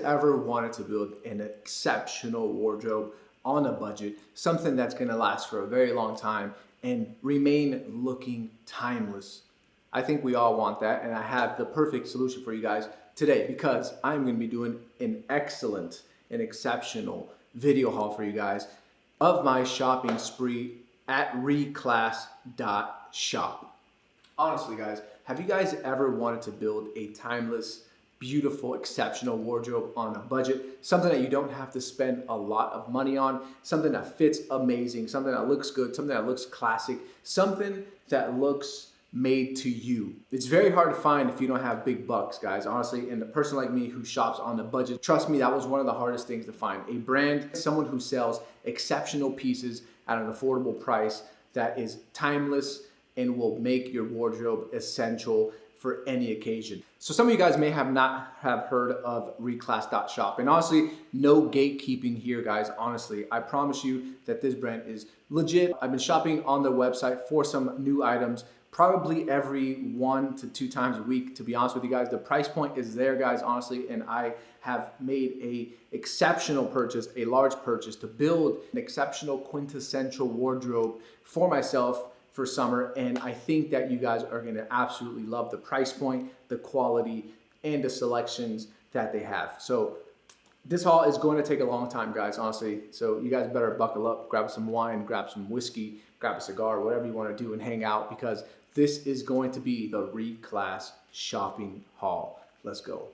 ever wanted to build an exceptional wardrobe on a budget, something that's gonna last for a very long time and remain looking timeless? I think we all want that and I have the perfect solution for you guys today because I'm gonna be doing an excellent and exceptional video haul for you guys of my shopping spree at reclass.shop. Honestly guys, have you guys ever wanted to build a timeless beautiful, exceptional wardrobe on a budget, something that you don't have to spend a lot of money on, something that fits amazing, something that looks good, something that looks classic, something that looks made to you. It's very hard to find if you don't have big bucks, guys, honestly. And a person like me who shops on the budget, trust me, that was one of the hardest things to find. A brand, someone who sells exceptional pieces at an affordable price that is timeless and will make your wardrobe essential for any occasion. So some of you guys may have not have heard of reclass.shop and honestly, no gatekeeping here guys, honestly. I promise you that this brand is legit. I've been shopping on their website for some new items probably every one to two times a week to be honest with you guys the price point is there guys honestly and i have made a exceptional purchase a large purchase to build an exceptional quintessential wardrobe for myself for summer. And I think that you guys are gonna absolutely love the price point, the quality, and the selections that they have. So this haul is going to take a long time, guys, honestly. So you guys better buckle up, grab some wine, grab some whiskey, grab a cigar, whatever you want to do and hang out because this is going to be the reclass shopping haul. Let's go.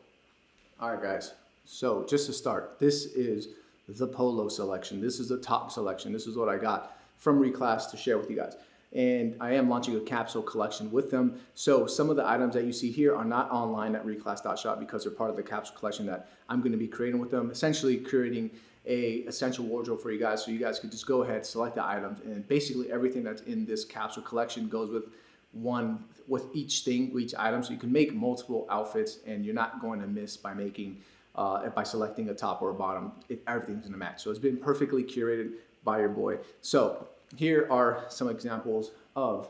All right, guys. So just to start, this is the polo selection. This is the top selection. This is what I got from reclass to share with you guys and I am launching a capsule collection with them. So some of the items that you see here are not online at reclass.shop because they're part of the capsule collection that I'm gonna be creating with them, essentially creating a essential wardrobe for you guys so you guys could just go ahead, select the items, and basically everything that's in this capsule collection goes with one, with each thing, each item, so you can make multiple outfits and you're not going to miss by making, uh, by selecting a top or a bottom, if everything's in a match. So it's been perfectly curated by your boy. So here are some examples of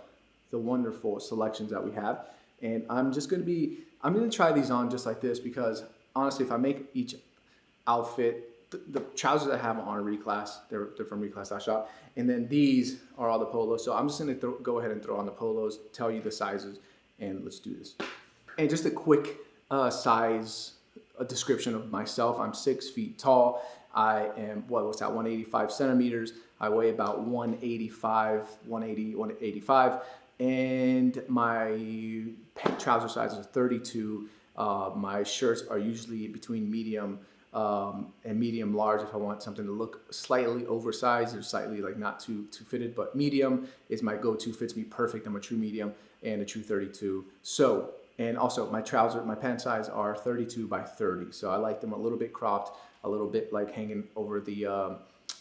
the wonderful selections that we have. And I'm just gonna be, I'm gonna try these on just like this because honestly, if I make each outfit, the, the trousers I have on Reclass, they're, they're from reclass.shop. And then these are all the polos. So I'm just gonna throw, go ahead and throw on the polos, tell you the sizes, and let's do this. And just a quick uh, size a description of myself. I'm six feet tall. I am, what was that, 185 centimeters. I weigh about 185, 180, 185. And my trouser size is 32. Uh, my shirts are usually between medium um, and medium large if I want something to look slightly oversized or slightly like not too too fitted, but medium is my go-to, fits me perfect. I'm a true medium and a true 32. So, and also my trouser, my pant size are 32 by 30. So I like them a little bit cropped, a little bit like hanging over the, um,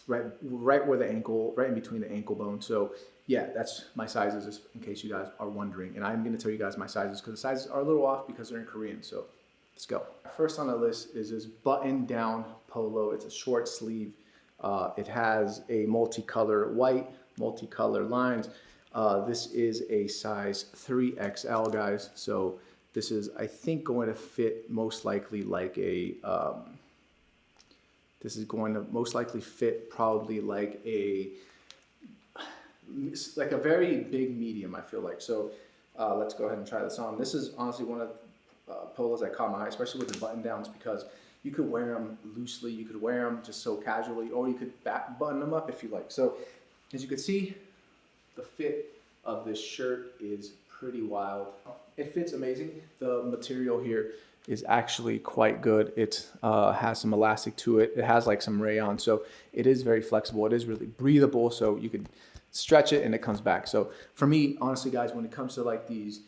right right where the ankle, right in between the ankle bone. So yeah, that's my sizes just in case you guys are wondering. And I'm gonna tell you guys my sizes because the sizes are a little off because they're in Korean. So let's go. First on the list is this button down polo. It's a short sleeve. Uh, it has a multicolor white, multicolor lines. Uh, this is a size 3XL, guys. So this is, I think, going to fit most likely like a, um, this is going to most likely fit probably like a, like a very big medium, I feel like. So uh, let's go ahead and try this on. This is honestly one of the uh, polos that caught my eye, especially with the button downs because you could wear them loosely, you could wear them just so casually, or you could back button them up if you like. So as you can see, the fit of this shirt is pretty wild. It fits amazing. The material here is actually quite good. It uh, has some elastic to it. It has like some rayon, so it is very flexible. It is really breathable, so you can stretch it and it comes back. So for me, honestly, guys, when it comes to like these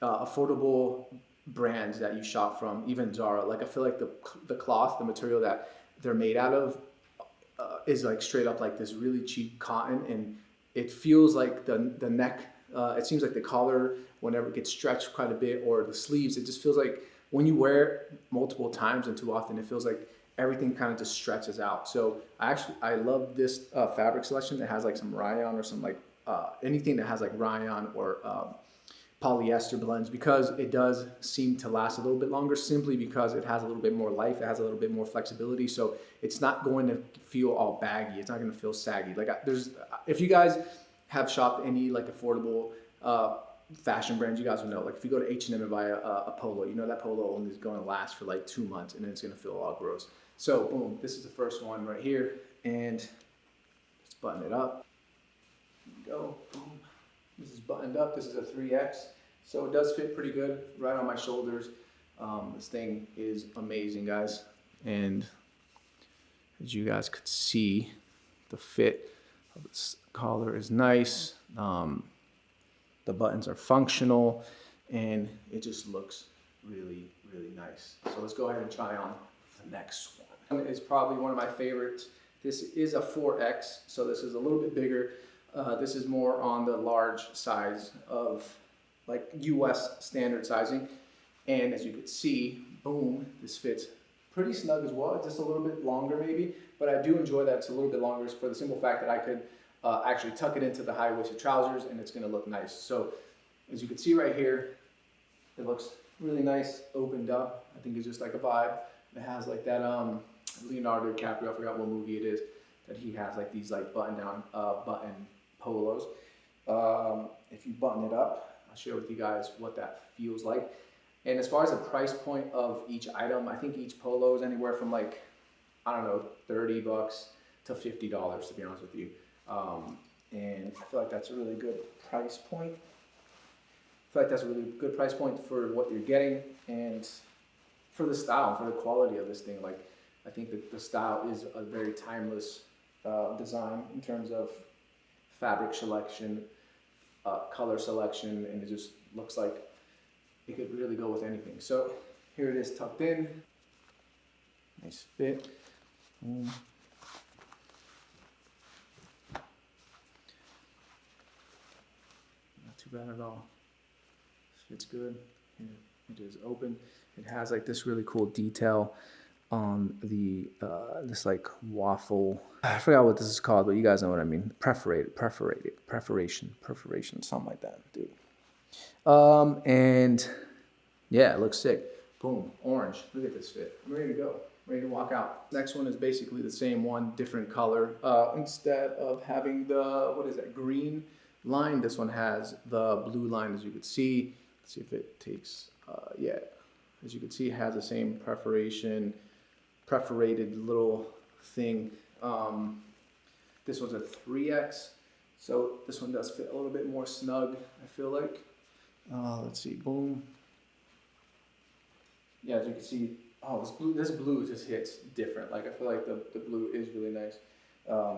uh, affordable brands that you shop from, even Zara, like I feel like the the cloth, the material that they're made out of, uh, is like straight up like this really cheap cotton, and it feels like the the neck. Uh, it seems like the collar, whenever it gets stretched quite a bit, or the sleeves, it just feels like when you wear it multiple times and too often, it feels like everything kind of just stretches out. So I actually, I love this uh, fabric selection that has like some rayon or some like uh, anything that has like rayon or um, polyester blends because it does seem to last a little bit longer simply because it has a little bit more life it has a little bit more flexibility. So it's not going to feel all baggy. It's not going to feel saggy. Like there's if you guys have shopped any like affordable uh, fashion brands you guys will know like if you go to H&M and buy a, a polo you know that polo only is going to last for like two months and then it's going to feel all gross so boom this is the first one right here and let's button it up go boom this is buttoned up this is a 3x so it does fit pretty good right on my shoulders. Um, this thing is amazing, guys. And as you guys could see, the fit of this collar is nice. Um, the buttons are functional and it just looks really, really nice. So let's go ahead and try on the next one. It's probably one of my favorites. This is a 4X, so this is a little bit bigger. Uh, this is more on the large size of like US standard sizing. And as you can see, boom, this fits pretty snug as well. Just a little bit longer maybe, but I do enjoy that it's a little bit longer for the simple fact that I could uh, actually tuck it into the high-waisted trousers and it's gonna look nice. So as you can see right here, it looks really nice, opened up. I think it's just like a vibe. It has like that um, Leonardo DiCaprio, I forgot what movie it is, that he has like these like button down uh, button polos. Um, if you button it up, I'll share with you guys what that feels like. And as far as the price point of each item, I think each polo is anywhere from like, I don't know, 30 bucks to $50 to be honest with you. Um, and I feel like that's a really good price point. I feel like that's a really good price point for what you're getting and for the style, for the quality of this thing. Like, I think that the style is a very timeless uh, design in terms of fabric selection, uh, color selection and it just looks like it could really go with anything. So here it is tucked in, nice fit. Mm. Too bad at all. Fits good. It is open. It has like this really cool detail on the uh, this like waffle. I forgot what this is called, but you guys know what I mean. Perforated, perforated, perforation, perforation, something like that, dude. Um, and yeah, it looks sick. Boom, orange. Look at this fit. I'm ready to go. Ready to walk out. Next one is basically the same one, different color. Uh, instead of having the what is that green line, this one has the blue line, as you can see. Let's see if it takes. Uh, yeah, as you can see, it has the same perforation perforated little thing. Um, this one's a 3X, so this one does fit a little bit more snug, I feel like. Uh, let's see, boom. Yeah, as you can see, oh, this blue, this blue just hits different. Like, I feel like the, the blue is really nice because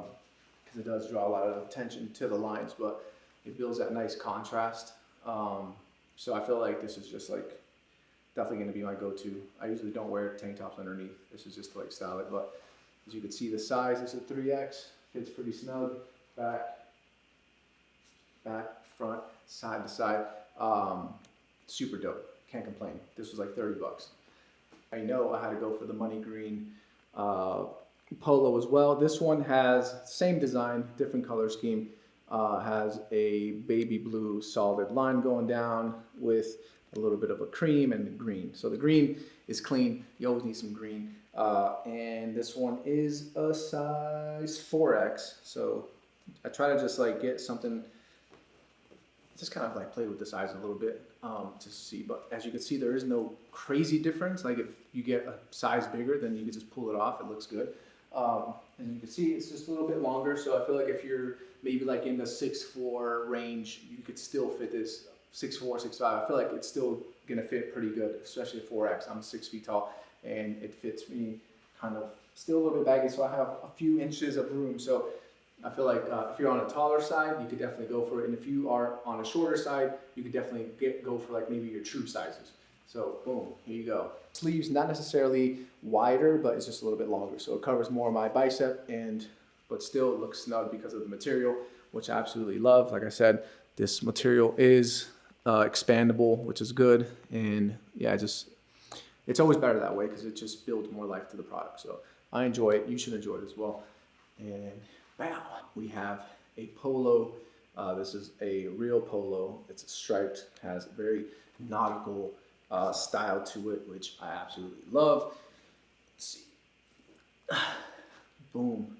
um, it does draw a lot of attention to the lines, but it builds that nice contrast. Um, so I feel like this is just like definitely going to be my go-to. I usually don't wear tank tops underneath. This is just to like style it, but as you can see the size is a 3X, fits pretty snug, back, back, front, side to side. Um, super dope, can't complain. This was like 30 bucks. I know I had to go for the money green uh, polo as well. This one has same design, different color scheme. Uh, has a baby blue solid line going down with a little bit of a cream and green. So the green is clean. You always need some green. Uh, and this one is a size 4X. So I try to just like get something, just kind of like play with the size a little bit um, to see. But as you can see, there is no crazy difference. Like if you get a size bigger, then you can just pull it off. It looks good. Um, and you can see it's just a little bit longer. So I feel like if you're maybe like in the 6'4 range, you could still fit this six four, six five. I feel like it's still gonna fit pretty good, especially at 4X. I'm six feet tall and it fits me kind of still a little bit baggy, so I have a few inches of room. So I feel like uh, if you're on a taller side, you could definitely go for it. And if you are on a shorter side, you could definitely get go for like maybe your true sizes. So boom, here you go. Sleeves not necessarily wider, but it's just a little bit longer. So it covers more of my bicep and but still looks snug because of the material, which I absolutely love. Like I said, this material is uh, expandable, which is good. And yeah, just it's always better that way because it just builds more life to the product. So I enjoy it. You should enjoy it as well. And bam, we have a polo Uh, this is a real polo. It's striped, has very nautical uh, style to it, which I absolutely love. Let's see. Boom.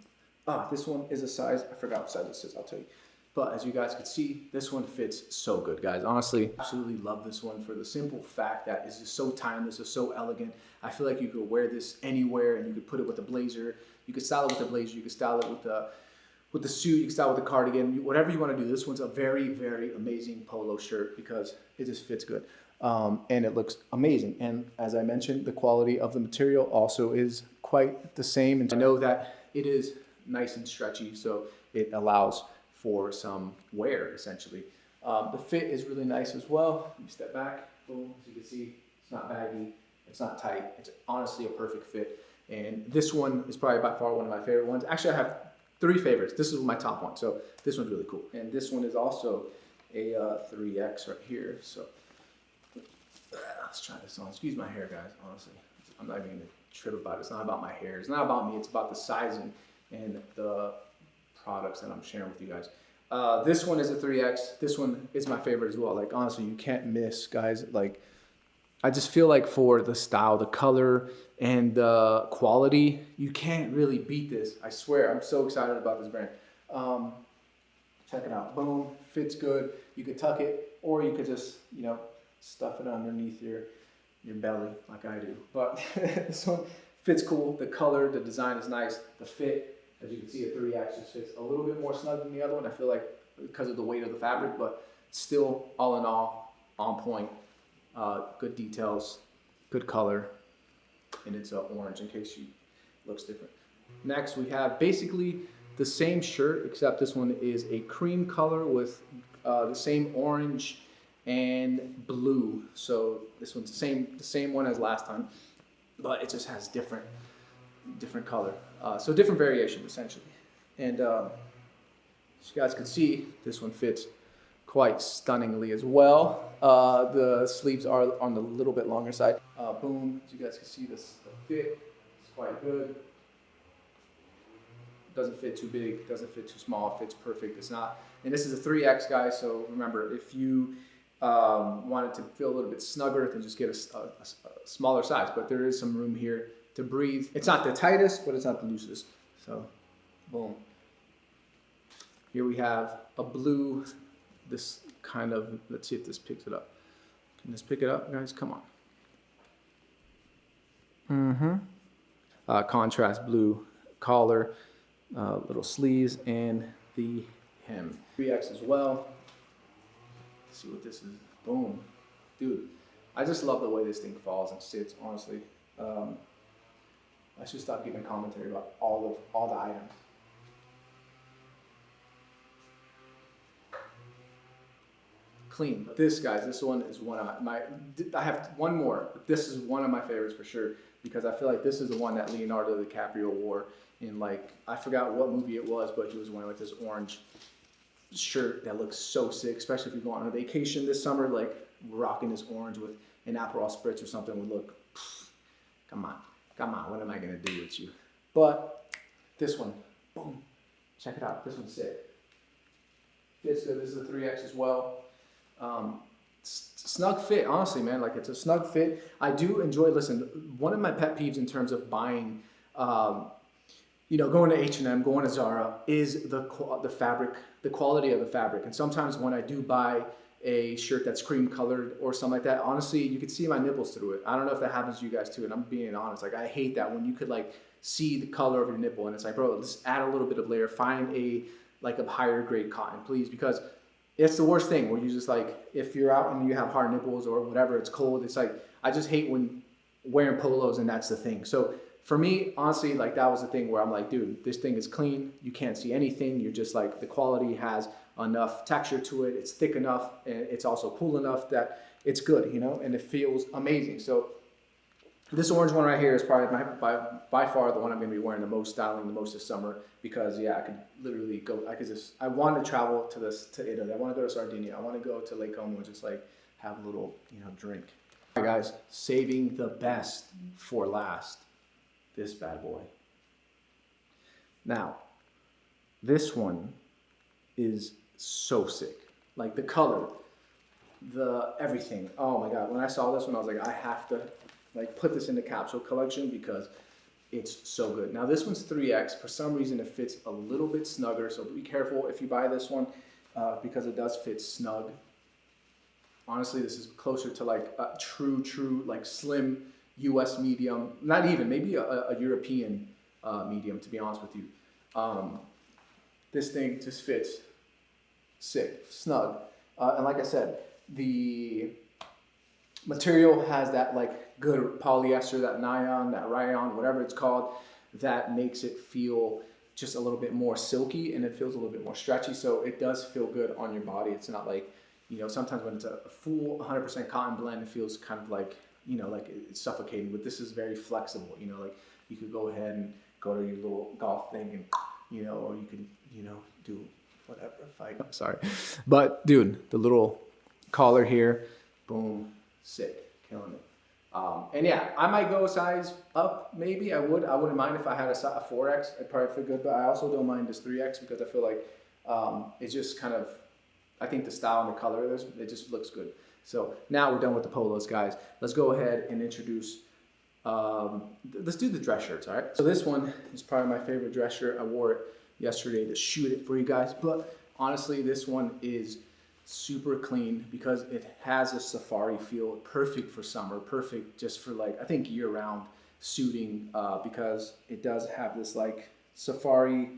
Ah, this one is a size, I forgot what size this is, I'll tell you. But as you guys can see, this one fits so good, guys. Honestly, absolutely love this one for the simple fact that it's just so timeless, it's so elegant. I feel like you could wear this anywhere and you could put it with a blazer. You could style it with a blazer, you could style it with a with the suit, you can style with the cardigan, whatever you want to do. This one's a very, very amazing polo shirt because it just fits good. Um, and it looks amazing. And as I mentioned, the quality of the material also is quite the same. And I know that it is nice and stretchy, so it allows for some wear essentially. Um, the fit is really nice as well. You step back, boom, as you can see, it's not baggy, it's not tight. It's honestly a perfect fit. And this one is probably by far one of my favorite ones. Actually, I have three favorites. This is my top one. So this one's really cool. And this one is also a uh, 3X right here. So let's try this on. Excuse my hair, guys, honestly. I'm not even to trip about it. It's not about my hair. It's not about me. It's about the sizing and the products that I'm sharing with you guys. Uh, this one is a 3X. This one is my favorite as well. Like, honestly, you can't miss, guys. Like, I just feel like for the style, the color, and the quality, you can't really beat this. I swear, I'm so excited about this brand. Um, check it out. Boom, fits good. You could tuck it, or you could just, you know, stuff it underneath your your belly like I do. But this one fits cool. The color, the design is nice. The fit, as you can see, a 3X just fits a little bit more snug than the other one. I feel like because of the weight of the fabric, but still, all in all, on point. Uh, good details, good color, and it's uh, orange in case you looks different. Next, we have basically the same shirt, except this one is a cream color with uh, the same orange and blue. So this one's the same, the same one as last time, but it just has different, different color. Uh, so different variation essentially. And um, as you guys can see, this one fits quite stunningly as well. Uh, the sleeves are on the little bit longer side. Uh, boom, as you guys can see, this the fit is quite good. Doesn't fit too big, doesn't fit too small, fits perfect. It's not, and this is a 3X guy, so remember, if you um, wanted to feel a little bit snugger, then just get a, a, a smaller size. But there is some room here to breathe. It's not the tightest, but it's not the loosest. So, boom. Here we have a blue this kind of, let's see if this picks it up. Can this pick it up, guys? Come on. Mm-hmm. Uh, contrast blue collar, uh, little sleeves, and the hem. 3X as well. See what this is. Boom. Dude, I just love the way this thing falls and sits, honestly. Um, I should stop giving commentary about all of all the items. clean. But this, guys, this one is one of my. I have one more. But this is one of my favorites for sure because I feel like this is the one that Leonardo DiCaprio wore in like I forgot what movie it was, but he was wearing like this orange shirt that looks so sick, especially if you go on a vacation this summer, like rocking this orange with an Aperol spritz or something would look. Come on, come on. What am I gonna do with you? But this one, boom, check it out. This one's sick. This is a 3X as well. Um, snug fit, honestly, man. Like it's a snug fit. I do enjoy. Listen, one of my pet peeves in terms of buying, um, you know, going to H and M, going to Zara, is the the fabric, the quality of the fabric. And sometimes when I do buy a shirt that's cream colored or something like that, honestly, you could see my nipples through it. I don't know if that happens to you guys too. And I'm being honest. Like I hate that when you could like see the color of your nipple, and it's like, bro, just add a little bit of layer. Find a like a higher grade cotton, please, because it's the worst thing where you just like if you're out and you have hard nipples or whatever it's cold it's like i just hate when wearing polos and that's the thing so for me honestly like that was the thing where i'm like dude this thing is clean you can't see anything you're just like the quality has enough texture to it it's thick enough and it's also cool enough that it's good you know and it feels amazing so this orange one right here is probably my, by, by far the one I'm going to be wearing the most, styling the most this summer because yeah, I could literally go, I could just, I want to travel to this, to Italy. I want to go to Sardinia. I want to go to Lake Como and just like have a little, you know, drink. All right guys, saving the best for last, this bad boy. Now, this one is so sick. Like the color, the everything. Oh my god! When I saw this one, I was like, I have to like put this in the capsule collection because it's so good. Now this one's 3X. For some reason, it fits a little bit snugger. So be careful if you buy this one uh, because it does fit snug. Honestly, this is closer to like a true, true, like slim U.S. medium. Not even, maybe a, a European uh, medium, to be honest with you. Um, this thing just fits sick, snug. Uh, and like I said, the material has that like good polyester, that nylon, that rayon, whatever it's called, that makes it feel just a little bit more silky and it feels a little bit more stretchy. So it does feel good on your body. It's not like, you know, sometimes when it's a full 100% cotton blend, it feels kind of like, you know, like it's suffocating, but this is very flexible, you know, like you could go ahead and go to your little golf thing and, you know, or you could, you know, do whatever fight. Sorry. But dude, the little collar here, boom, sick, killing it. Um, and yeah, I might go size up, maybe. I would. I wouldn't mind if I had a, a 4X. I'd probably feel good, but I also don't mind this 3X because I feel like um, it's just kind of, I think the style and the color of this, it just looks good. So now we're done with the polos, guys. Let's go ahead and introduce, um, let's do the dress shirts, all right? So this one is probably my favorite dress shirt. I wore it yesterday to shoot it for you guys, but honestly, this one is super clean because it has a safari feel, perfect for summer, perfect just for like, I think year round suiting uh, because it does have this like safari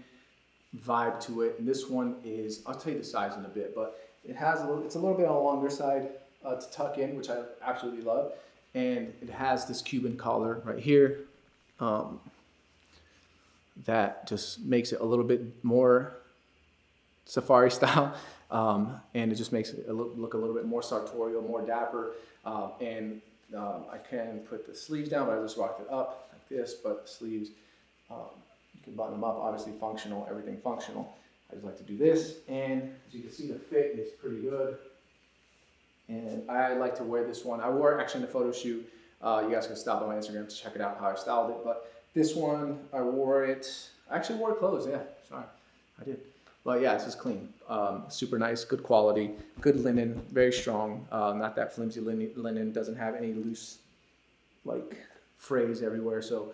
vibe to it. And this one is, I'll tell you the size in a bit, but it has a little, it's a little bit on the longer side uh, to tuck in, which I absolutely love. And it has this Cuban collar right here um, that just makes it a little bit more safari style. Um, and it just makes it look, a little bit more sartorial, more dapper. Um, and um, I can put the sleeves down, but I just rocked it up like this, but the sleeves, um, you can button them up, obviously functional, everything functional. I just like to do this, and as you can see, the fit is pretty good. And I like to wear this one. I wore it actually in the photo shoot. Uh, you guys can stop on my Instagram to check it out how I styled it. But this one, I wore it, I actually wore clothes, yeah, sorry, I did. But yeah, this is clean. Um, super nice, good quality, good linen, very strong. Uh, not that flimsy linen, linen, doesn't have any loose like frays everywhere. So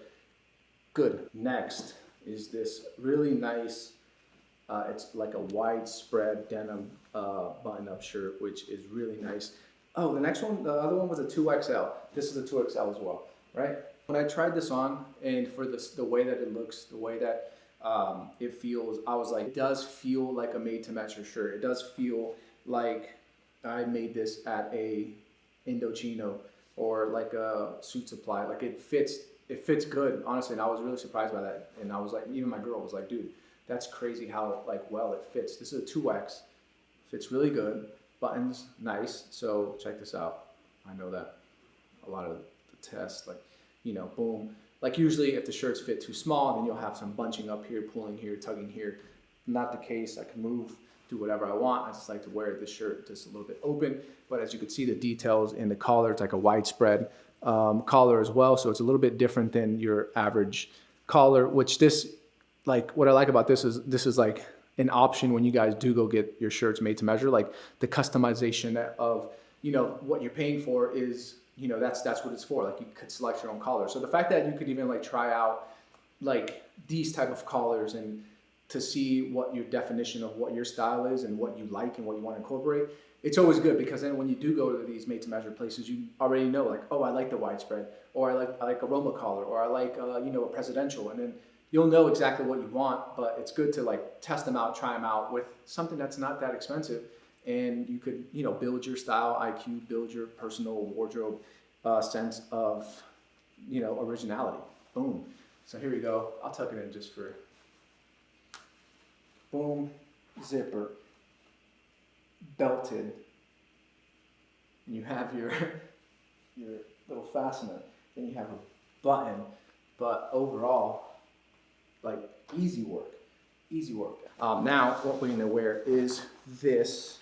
good. Next is this really nice, uh, it's like a widespread denim uh, button-up shirt, which is really nice. Oh, the next one, the other one was a 2XL. This is a 2XL as well, right? When I tried this on, and for this, the way that it looks, the way that um, it feels, I was like, it does feel like a made to measure shirt. It does feel like I made this at a Indochino or like a Suitsupply. Like it fits, it fits good, honestly. And I was really surprised by that. And I was like, even my girl was like, dude, that's crazy how like well it fits. This is a 2X, fits really good. Buttons, nice. So check this out. I know that a lot of the tests, like, you know, boom, like usually if the shirts fit too small, then you'll have some bunching up here, pulling here, tugging here. Not the case, I can move, do whatever I want. I just like to wear this shirt just a little bit open. But as you can see the details in the collar, it's like a widespread um, collar as well. So it's a little bit different than your average collar, which this, like what I like about this is this is like an option when you guys do go get your shirts made to measure, like the customization of, you know, what you're paying for is you know that's that's what it's for. Like you could select your own collar so the fact that you could even like try out like these type of collars and to see what your definition of what your style is and what you like and what you want to incorporate it's always good because then when you do go to these made to measure places you already know like oh i like the widespread or i like i like a roma collar or i like uh, you know a presidential and then you'll know exactly what you want but it's good to like test them out try them out with something that's not that expensive and you could you know build your style IQ, build your personal wardrobe uh, sense of you know originality. Boom. So here we go. I'll tuck it in just for boom zipper belted. And you have your your little fastener. Then you have a button, but overall, like easy work, easy work. Um, now what we're gonna wear is this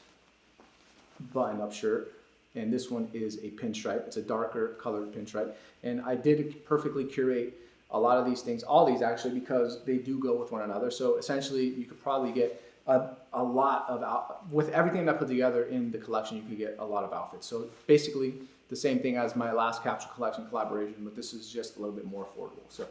button-up shirt. And this one is a pinstripe. It's a darker colored pinstripe. And I did perfectly curate a lot of these things, all these actually, because they do go with one another. So essentially, you could probably get a, a lot of out, with everything that I put together in the collection, you could get a lot of outfits. So basically, the same thing as my last capsule collection collaboration, but this is just a little bit more affordable. So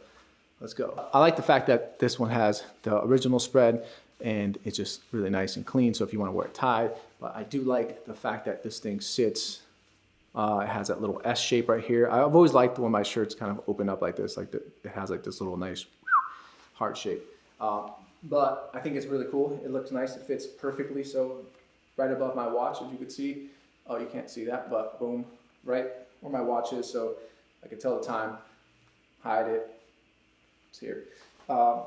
let's go. I like the fact that this one has the original spread and it's just really nice and clean. So if you want to wear it tied, but I do like the fact that this thing sits. Uh, it has that little S shape right here. I've always liked when my shirts kind of open up like this, like the, it has like this little nice heart shape. Uh, but I think it's really cool. It looks nice. It fits perfectly. So right above my watch, as you can see. Oh, you can't see that, but boom, right where my watch is. So I can tell the time, hide it. It's here. Um,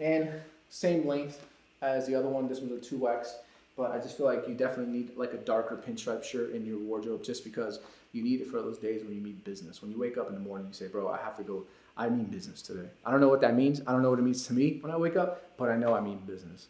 and same length as the other one. This one's a 2X. But I just feel like you definitely need like a darker pinstripe shirt in your wardrobe just because you need it for those days when you mean business. When you wake up in the morning, you say, bro, I have to go I mean business today. I don't know what that means. I don't know what it means to me when I wake up, but I know I mean business.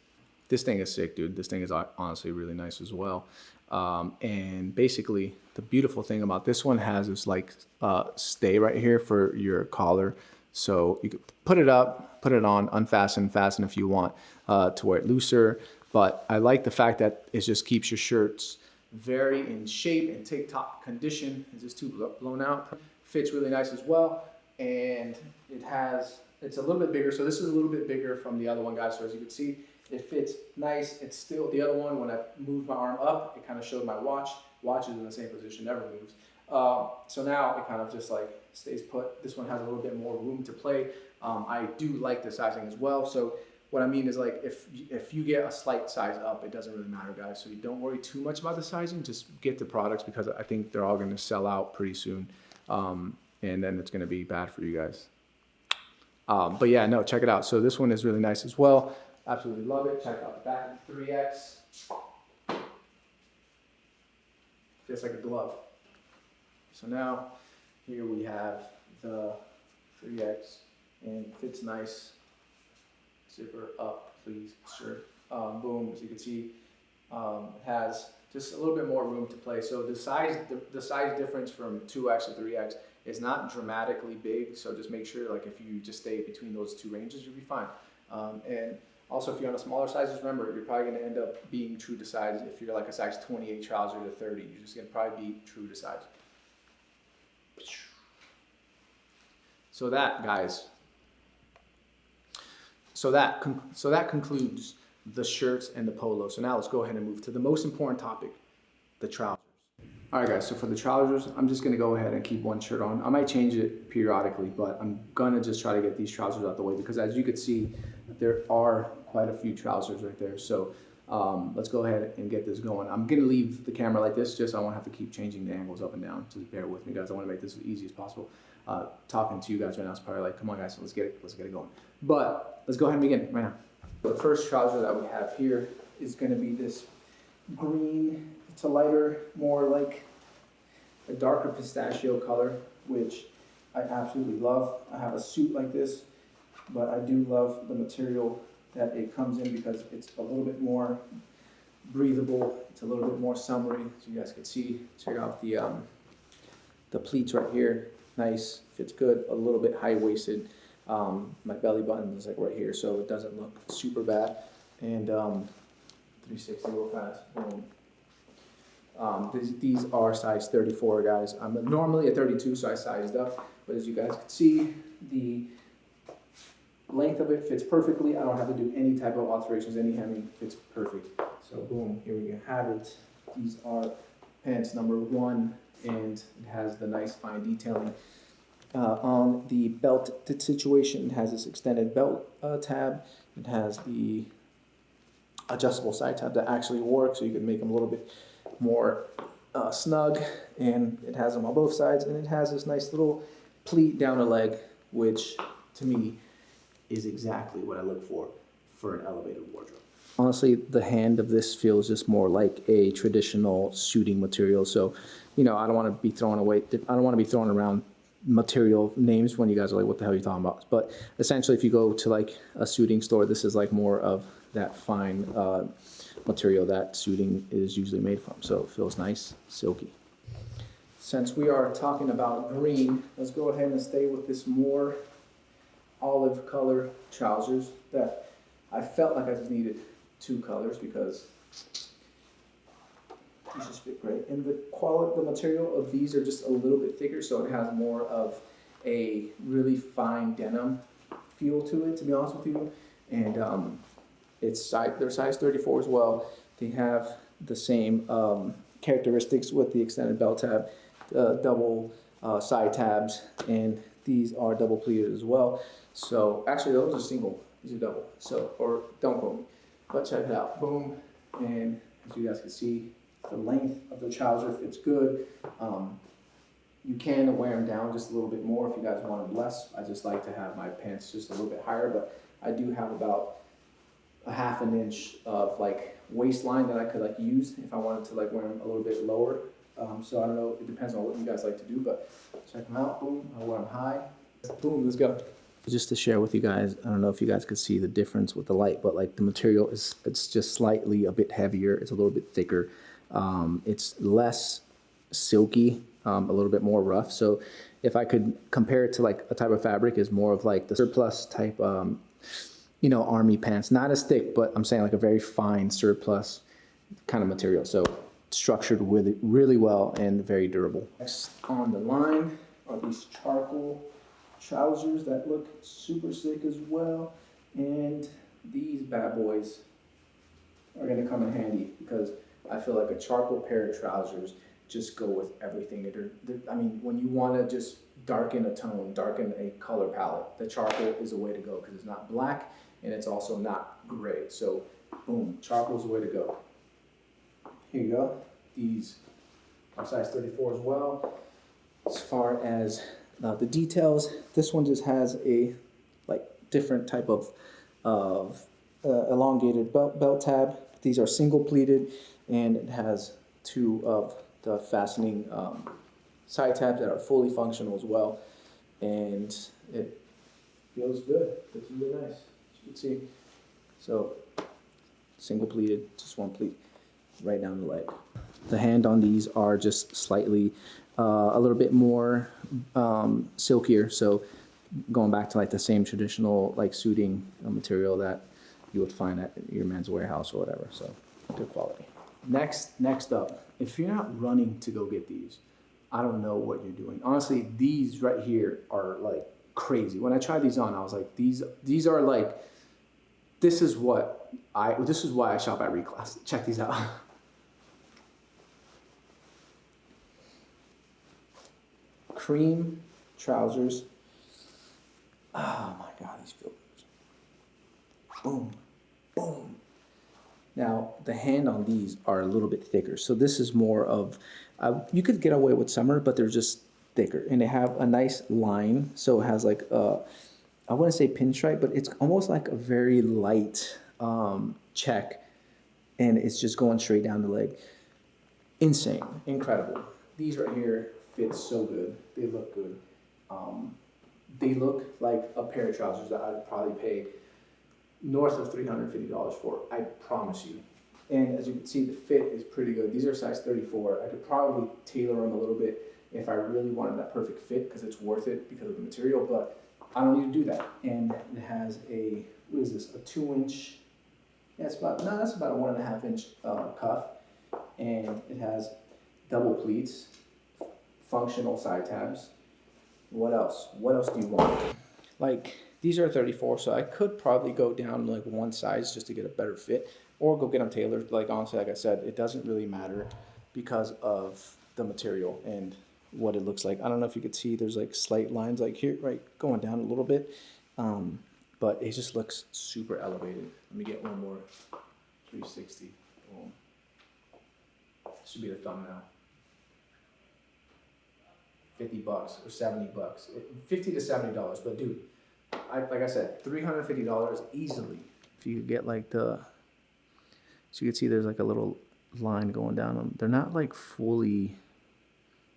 This thing is sick, dude. This thing is honestly really nice as well. Um, and basically, the beautiful thing about this one has this like uh, stay right here for your collar. So you could put it up, put it on, unfasten, fasten if you want uh, to wear it looser. But I like the fact that it just keeps your shirts very in shape and take top condition. Is this too blown out? Fits really nice as well and it has, it's a little bit bigger. So this is a little bit bigger from the other one, guys. So as you can see, it fits nice. It's still, the other one, when I moved my arm up, it kind of showed my watch. Watch is in the same position, never moves. Uh, so now it kind of just like stays put. This one has a little bit more room to play. Um, I do like the sizing as well. So what I mean is like if if you get a slight size up, it doesn't really matter, guys. So you don't worry too much about the sizing. Just get the products because I think they're all going to sell out pretty soon. Um, and then it's going to be bad for you guys. Um, but yeah, no, check it out. So this one is really nice as well. Absolutely love it. Check out the back 3X. Feels like a glove. So now here we have the 3X and fits nice. Zipper up, please, sure. Um, boom, as you can see, um, has just a little bit more room to play. So the size, the, the size difference from 2X to 3X is not dramatically big, so just make sure like if you just stay between those two ranges, you'll be fine. Um, and also if you're on a smaller size, just remember, you're probably gonna end up being true to size. If you're like a size 28 trouser to 30, you're just gonna probably be true to size. So that, guys, so that, so that concludes the shirts and the polo. So now let's go ahead and move to the most important topic, the trousers. All right, guys, so for the trousers, I'm just gonna go ahead and keep one shirt on. I might change it periodically, but I'm gonna just try to get these trousers out the way because as you can see, there are quite a few trousers right there. So um, let's go ahead and get this going. I'm gonna leave the camera like this just so I won't have to keep changing the angles up and down. Just bear with me, guys. I wanna make this as easy as possible. Uh, talking to you guys right now is probably like, come on, guys, let's get it, let's get it going. But let's go ahead and begin right now. The first trouser that we have here is gonna be this green it's a lighter, more like a darker pistachio color, which I absolutely love. I have a suit like this, but I do love the material that it comes in because it's a little bit more breathable. It's a little bit more summery, as you guys can see. Check out the um, the pleats right here. Nice, fits good. A little bit high waisted. Um, my belly button is like right here, so it doesn't look super bad. And um, 360 real fast. Boom. Um, these, these are size 34 guys. I'm normally a 32 so I sized up, but as you guys can see, the length of it fits perfectly. I don't have to do any type of alterations, any hemming fits perfect. So boom, here we have it. These are pants number one and it has the nice fine detailing. Uh, on the belt situation, it has this extended belt uh, tab. It has the adjustable side tab that actually works so you can make them a little bit more uh, snug and it has them on both sides and it has this nice little pleat down the leg which to me is exactly what I look for for an elevated wardrobe. Honestly, the hand of this feels just more like a traditional suiting material. So, you know, I don't want to be throwing away, I don't want to be throwing around material names when you guys are like, what the hell are you talking about? But essentially, if you go to like a suiting store, this is like more of that fine uh, material that suiting is usually made from. So it feels nice, silky. Since we are talking about green, let's go ahead and stay with this more olive color trousers that I felt like I just needed two colors because these just fit great. And the quality, the material of these are just a little bit thicker, so it has more of a really fine denim feel to it, to be honest with you. And um, it's size, they're size 34 as well. They have the same um, characteristics with the extended belt tab, uh, double uh, side tabs, and these are double pleated as well. So actually, those are single. These are double. So or don't quote me, but check it out. Boom, and as you guys can see, the length of the trouser fits good. Um, you can wear them down just a little bit more if you guys want them less. I just like to have my pants just a little bit higher, but I do have about a half an inch of like waistline that I could like use if I wanted to like wear them a little bit lower. Um, so I don't know, it depends on what you guys like to do, but check them out. Boom, I wear them high. Boom, let's go. Just to share with you guys, I don't know if you guys could see the difference with the light, but like the material is, it's just slightly a bit heavier. It's a little bit thicker. Um, it's less silky, um, a little bit more rough. So if I could compare it to like a type of fabric is more of like the surplus type, um, you know, army pants, not as thick, but I'm saying like a very fine surplus kind of material. So structured really, really well and very durable. Next on the line are these charcoal trousers that look super sick as well. And these bad boys are gonna come in handy because I feel like a charcoal pair of trousers just go with everything. They're, they're, I mean, when you want to just darken a tone, darken a color palette, the charcoal is a way to go because it's not black and it's also not gray. So, boom, charcoal is the way to go. Here you go. These are size 34 as well. As far as uh, the details, this one just has a like different type of of uh, elongated belt, belt tab. These are single pleated and it has two of the fastening um, side tabs that are fully functional as well. And it feels good. It's really nice. As you can see. So single pleated, just one pleat right down the leg. The hand on these are just slightly uh, a little bit more um, silkier. So going back to like the same traditional like suiting material that you would find at your Men's Wearhouse or whatever. So good quality. Next, next up, if you're not running to go get these, I don't know what you're doing. Honestly, these right here are like crazy. When I tried these on, I was like, these these are like, this is what I this is why I shop at Reclass. Check these out. Cream trousers. Oh my god, these feel good. Boom, boom. Now, the hand on these are a little bit thicker. So this is more of, uh, you could get away with summer, but they're just thicker. And they have a nice line. So it has like, a, I wouldn't say pinstripe, but it's almost like a very light um, check. And it's just going straight down the leg. Insane, incredible. These right here fit so good. They look good. Um, they look like a pair of trousers that I'd probably pay north of $350 for, I promise you. And as you can see, the fit is pretty good. These are size 34. I could probably tailor them a little bit if I really wanted that perfect fit because it's worth it because of the material, but I don't need to do that. And it has a, what is this, a two inch, yeah, it's about, no, that's about a one and a half inch uh, cuff. And it has double pleats, functional side tabs. What else? What else do you want? Like, these are 34, so I could probably go down like one size just to get a better fit, or go get them tailored. Like honestly, like I said, it doesn't really matter because of the material and what it looks like. I don't know if you could see, there's like slight lines like here, right, going down a little bit, um, but it just looks super elevated. Let me get one more 360. Boom. This should be the thumbnail. 50 bucks or 70 bucks, 50 to 70 dollars, but dude I, like I said, three hundred fifty dollars easily. If you get like the, so you can see there's like a little line going down them. They're not like fully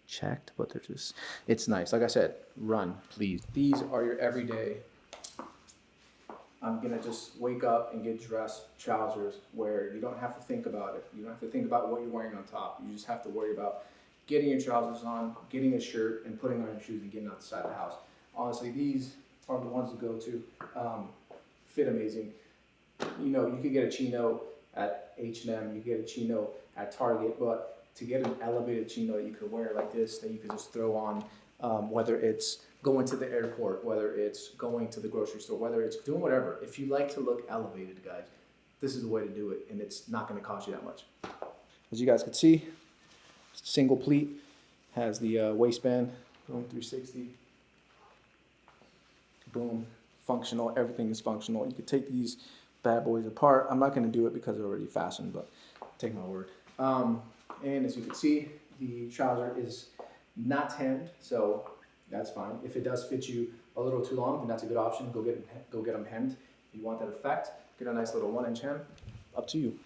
checked, but they're just, it's nice. Like I said, run, please. These are your everyday. I'm gonna just wake up and get dressed trousers where you don't have to think about it. You don't have to think about what you're wearing on top. You just have to worry about getting your trousers on, getting a shirt, and putting on your shoes and getting outside the house. Honestly, these are the ones to go to. Um, fit amazing. You know, you could get a chino at H&M, you get a chino at Target, but to get an elevated chino that you could wear like this, that you could just throw on, um, whether it's going to the airport, whether it's going to the grocery store, whether it's doing whatever. If you like to look elevated, guys, this is the way to do it, and it's not going to cost you that much. As you guys can see, single pleat has the uh, waistband, boom, 360, boom, functional. Everything is functional. You could take these bad boys apart. I'm not going to do it because they're already fastened, but take my word. Um, and as you can see, the trouser is not hemmed, so that's fine. If it does fit you a little too long, then that's a good option. Go get go get them hemmed. If you want that effect, get a nice little one inch hem. Up to you.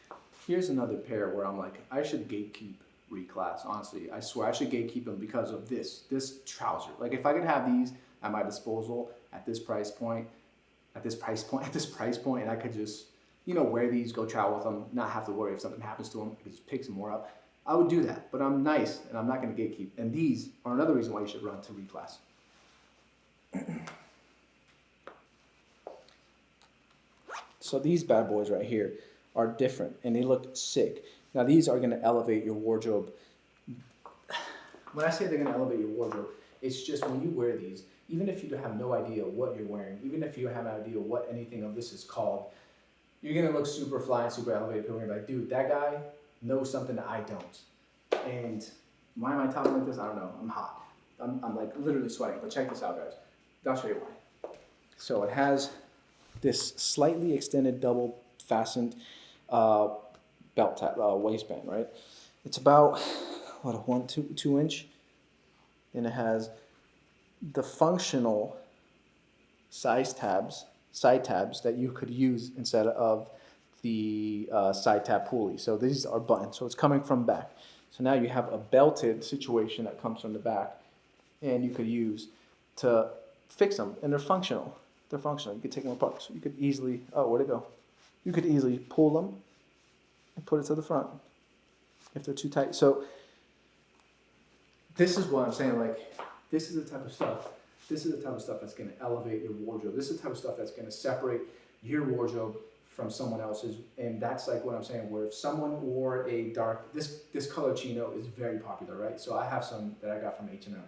Here's another pair where I'm like, I should gatekeep reclass. Honestly, I swear I should gatekeep them because of this this trouser. Like if I could have these at my disposal at this price point, at this price point, at this price point, and I could just you know wear these, go travel with them, not have to worry if something happens to them. I could just pick some more up. I would do that, but I'm nice and I'm not going to gatekeep. And these are another reason why you should run to reclass. so these bad boys right here are different and they look sick. Now these are going to elevate your wardrobe. When I say they're going to elevate your wardrobe, it's just when you wear these, even if you have no idea what you're wearing, even if you have no idea what anything of this is called, you're going to look super fly and super elevated. People are going to be like, dude, that guy knows something that I don't. And why am I talking like this? I don't know. I'm hot. I'm, I'm like literally sweating. But check this out, guys. I'll show you why. So it has this slightly extended double fastened uh, belt tab, uh, waistband, right? It's about what a one two two inch. And it has the functional size tabs, side tabs that you could use instead of the uh, side tab pulley. So these are buttons. So it's coming from back. So now you have a belted situation that comes from the back and you could use to fix them and they're functional. They're functional. You could take them apart. So you could easily, oh, where'd it go? You could easily pull them and put it to the front if they're too tight. So this is what I'm saying. Like, this is the type of stuff. This is the type of stuff that's going to elevate your wardrobe. This is the type of stuff that's going to separate your wardrobe from someone else's, and that's like what I'm saying. Where if someone wore a dark, this this color chino is very popular, right? So I have some that I got from H and M.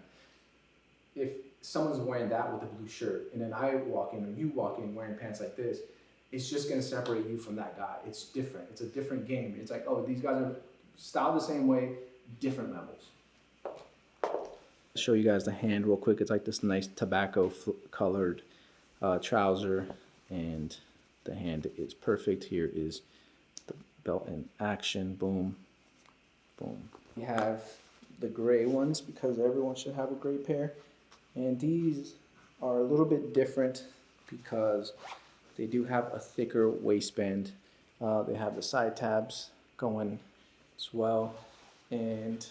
If someone's wearing that with a blue shirt, and then I walk in, or you walk in wearing pants like this, it's just gonna separate you from that guy. It's different. It's a different game. It's like, oh, these guys are styled the same way, different levels. Show you guys the hand real quick. It's like this nice tobacco colored uh, trouser and the hand is perfect. Here is the belt in action. Boom, boom. You have the gray ones because everyone should have a gray pair. And these are a little bit different because they do have a thicker waistband. Uh, they have the side tabs going as well. And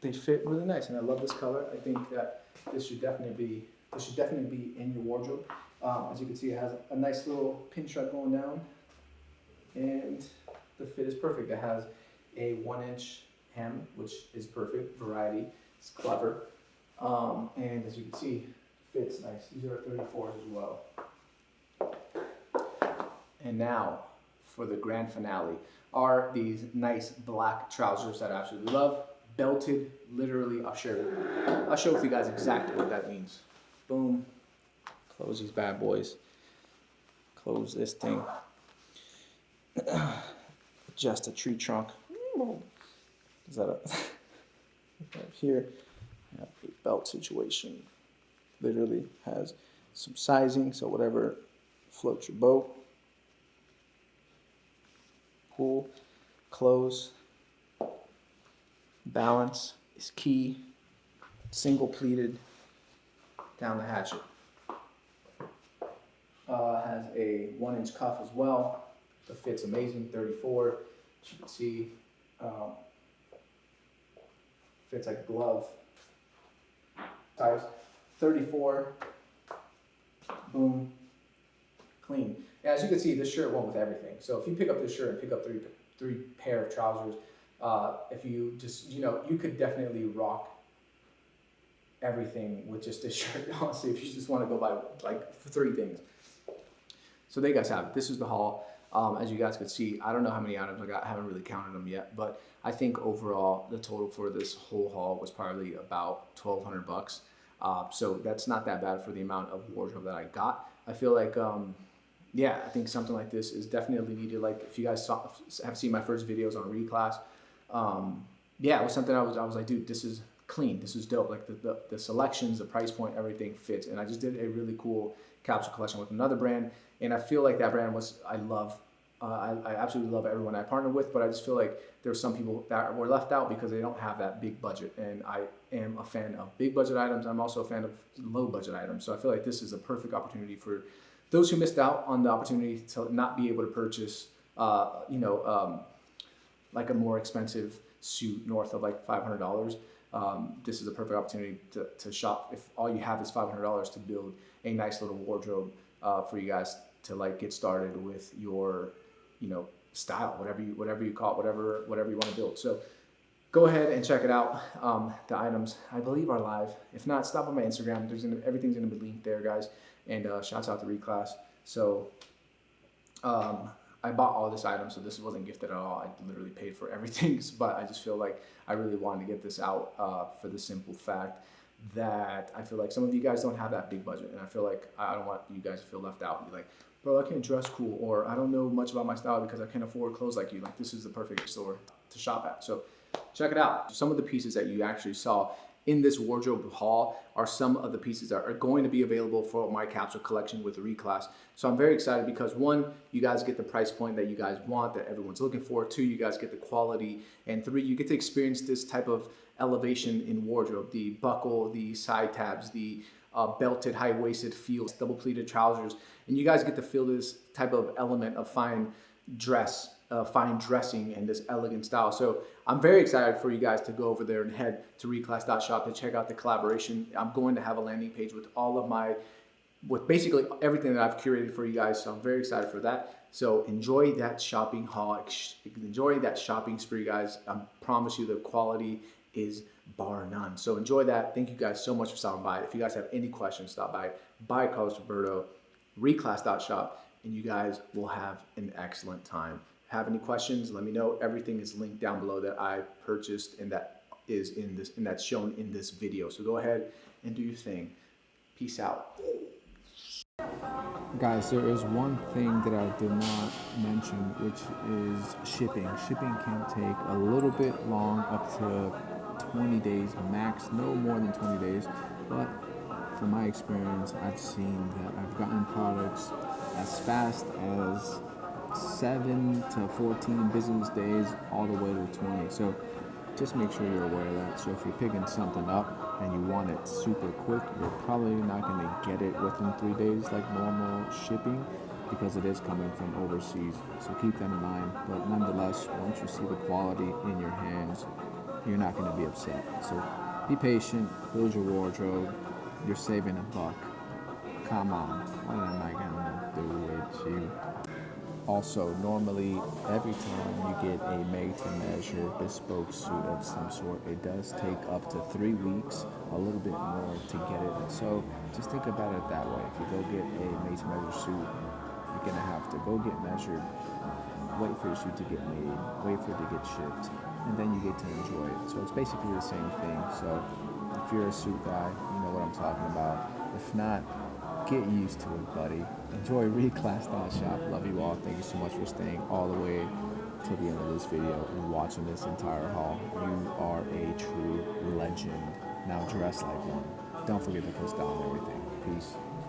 they fit really nice. And I love this color. I think that this should definitely be this should definitely be in your wardrobe. Um, as you can see, it has a nice little pinstripe going down, and the fit is perfect. It has a one inch hem, which is perfect, variety, it's clever. Um, and as you can see, fits nice. These are 34s as well. And now, for the grand finale, are these nice black trousers that I absolutely love. Belted, literally, I'll share, I'll show with you guys exactly what that means. Boom, Close these bad boys. Close this thing. Just a tree trunk. Is that a right here? a belt situation. Literally has some sizing, so whatever floats your boat. Pull, close, balance is key. Single pleated down the hatchet uh, has a one inch cuff as well. Fit's amazing, 34. As you can see, um, fits like a glove. Size 34. Boom. Clean. As you can see, this shirt went with everything. So if you pick up this shirt and pick up three three pair of trousers, uh, if you just you know you could definitely rock everything with just this shirt. Honestly, if you just want to go buy like three things. So there you guys have it. This is the haul. Um, as you guys could see, I don't know how many items I got. I haven't really counted them yet, but I think overall the total for this whole haul was probably about 1200 bucks. Uh, so that's not that bad for the amount of wardrobe that I got. I feel like, um, yeah, I think something like this is definitely needed. Like if you guys saw, have seen my first videos on reclass, um, yeah, it was something I was, I was like, dude, this is clean. This is dope. Like the, the, the selections, the price point, everything fits. And I just did a really cool capsule collection with another brand. And I feel like that brand was, I love uh, I, I, absolutely love everyone I partner with, but I just feel like there's some people that were left out because they don't have that big budget. And I am a fan of big budget items. I'm also a fan of low budget items. So I feel like this is a perfect opportunity for those who missed out on the opportunity to not be able to purchase, uh, you know, um, like a more expensive suit north of like $500. Um, this is a perfect opportunity to, to shop if all you have is $500 to build a nice little wardrobe uh, for you guys to like get started with your you know, style, whatever you whatever you call it, whatever whatever you want to build. So go ahead and check it out. Um, the items I believe are live. If not, stop on my Instagram. There's gonna, everything's gonna be linked there, guys. And uh, shouts out to Reclass. So um, I bought all this item, so this wasn't gifted at all. I literally paid for everything, but I just feel like I really wanted to get this out uh, for the simple fact that I feel like some of you guys don't have that big budget, and I feel like I don't want you guys to feel left out. And be like, bro, I can't dress cool, or I don't know much about my style because I can't afford clothes like you. Like this is the perfect store to shop at. So check it out. Some of the pieces that you actually saw in this wardrobe haul are some of the pieces that are going to be available for my capsule collection with reclass. So I'm very excited because one, you guys get the price point that you guys want, that everyone's looking for. Two, you guys get the quality. And three, you get to experience this type of elevation in wardrobe, the buckle, the side tabs, the uh, belted, high-waisted feels, double pleated trousers, and you guys get to feel this type of element of fine dress, uh, fine dressing, and this elegant style. So I'm very excited for you guys to go over there and head to reclass.shop to check out the collaboration. I'm going to have a landing page with all of my, with basically everything that I've curated for you guys. So I'm very excited for that. So enjoy that shopping haul, enjoy that shopping spree, guys. I promise you the quality is bar none. So enjoy that. Thank you guys so much for stopping by. If you guys have any questions, stop by, buy Carlos Roberto, reclass.shop, and you guys will have an excellent time. Have any questions, let me know. Everything is linked down below that I purchased and that is in this and that's shown in this video. So go ahead and do your thing. Peace out. Guys, there is one thing that I did not mention, which is shipping. Shipping can take a little bit long, up to 20 days max, no more than 20 days. But from my experience, I've seen that I've gotten products as fast as 7 to 14 business days, all the way to 20. So just make sure you're aware of that. So if you're picking something up and you want it super quick, you're probably not going to get it within three days like normal shipping because it is coming from overseas. So keep that in mind. But nonetheless, once you see the quality in your hands, you're not going to be upset. So be patient, build your wardrobe. You're saving a buck. Come on, what am I going to do with you? Also, normally, every time you get a made-to-measure bespoke suit of some sort, it does take up to three weeks, a little bit more to get it. So just think about it that way. If you go get a made-to-measure suit, you're gonna have to go get measured, wait for your suit to get made, wait for it to get shipped, and then you get to enjoy it. So it's basically the same thing. So if you're a suit guy, you know what I'm talking about. If not, get used to it, buddy. Enjoy reclass.shop. Love you all. Thank you so much for staying all the way to the end of this video and watching this entire haul. You are a true legend. Now dress like one. Don't forget to push down everything. Peace.